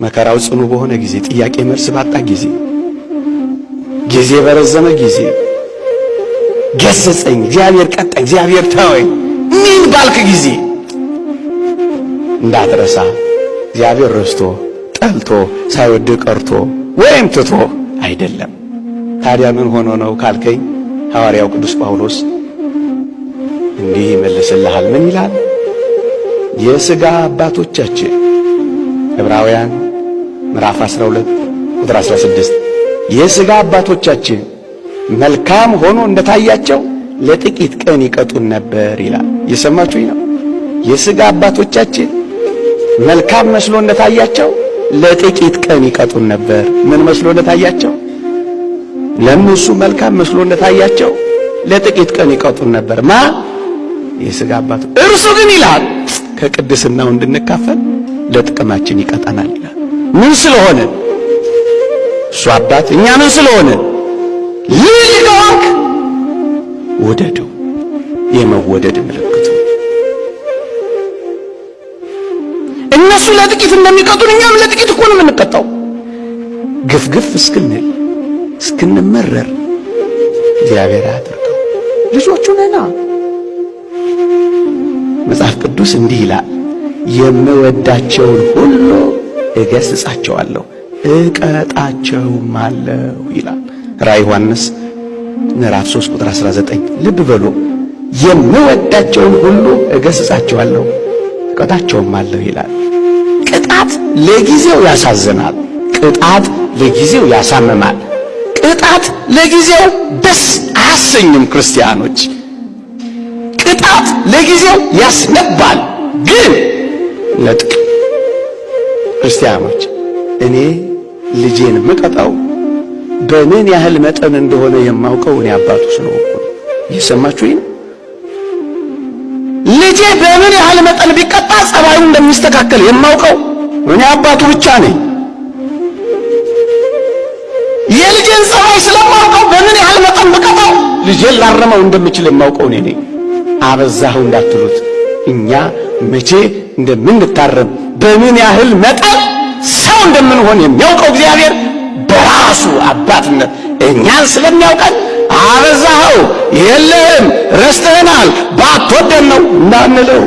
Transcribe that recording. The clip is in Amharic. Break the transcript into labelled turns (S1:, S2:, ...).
S1: መከራው ጽኑ በሆነ ጊዜ፣ ጥያቄ መልስ ባጣ ጊዜ፣ ጊዜ በረዘመ ጊዜ ገሰጸኝ፣ እግዚአብሔር ቀጣኝ፣ እግዚአብሔር ተወኝ ምን ባልክ ጊዜ እንዳትረሳ እግዚአብሔር ረስቶ ጠልቶ ሳይወድ ቀርቶ ወይም ትቶ አይደለም። ታዲያ ምን ሆኖ ነው ካልከኝ ሐዋርያው ቅዱስ ጳውሎስ እንዲህ ይመልስልሃል። ምን ይላል? የሥጋ አባቶቻችን ዕብራውያን ምዕራፍ 12 ቁጥር 16 የሥጋ አባቶቻችን መልካም ሆኖ እንደታያቸው ለጥቂት ቀን ይቀጡን ነበር ይላል። የሰማችሁኝ ነው። የሥጋ አባቶቻችን መልካም መስሎ እንደታያቸው ለጥቂት ቀን ይቀጡን ነበር። ምን መስሎ እንደታያቸው? ለእነሱ መልካም መስሎ እንደታያቸው ለጥቂት ቀን ይቀጡን ነበር። ማ የሥጋ አባቱ እርሱ ግን ይላል ከቅድስናው እንድንካፈል ለጥቅማችን ይቀጣናል ይላል። ምን ስለሆነ እሱ አባት እኛ ምን ስለሆነ ልጅ ከሆንክ ውደደው። የመወደድ ምልክቱ እነሱ ለጥቂት እንደሚቀጡን እኛም ለጥቂት እኮ ነው የምንቀጣው። ግፍግፍ እስክንል እስክንመረር እግዚአብሔር አያድርገው። ልጆቹ ነና። መጽሐፍ ቅዱስ እንዲህ ይላል፣ የምወዳቸውን ሁሉ እገሥጻቸዋለሁ እቀጣቸውም አለው ይላል። ራዕይ ዮሐንስ ምዕራፍ 3 ቁጥር 19 ልብ በሉ። የምወዳቸውን ሁሉ እገሥጻቸዋለሁ እቀጣቸውም አለሁ ይላል። ቅጣት ለጊዜው ያሳዝናል። ቅጣት ለጊዜው ያሳምማል። ቅጣት ለጊዜው ደስ አያሰኝም። ክርስቲያኖች ቅጣት ለጊዜው ያስነባል፣ ግን ለጥቅም ክርስቲያኖች እኔ ልጄን ምቀጣው በምን ያህል መጠን እንደሆነ የማውቀው እኔ አባቱ ስለሆንኩ ነው። እየሰማችሁኝ ነው? ልጄ በምን ያህል መጠን ቢቀጣ ጸባዩ እንደሚስተካከል የማውቀው እኔ አባቱ ብቻ ነኝ። የልጄን ጸባይ ስለማውቀው በምን ያህል መጠን ብቀጣው ልጄን ላረመው እንደምችል የማውቀው እኔ ነኝ። አበዛኸው እንዳትሉት እኛ መቼ እንደምንታረም በምን ያህል መጠን ሰው እንደምንሆን የሚያውቀው እግዚአብሔር በራሱ አባትነት እኛን ስለሚያውቀን አበዛኸው፣ የለህም፣ ረስተህናል፣ ባትወደን ነው እንዳንለው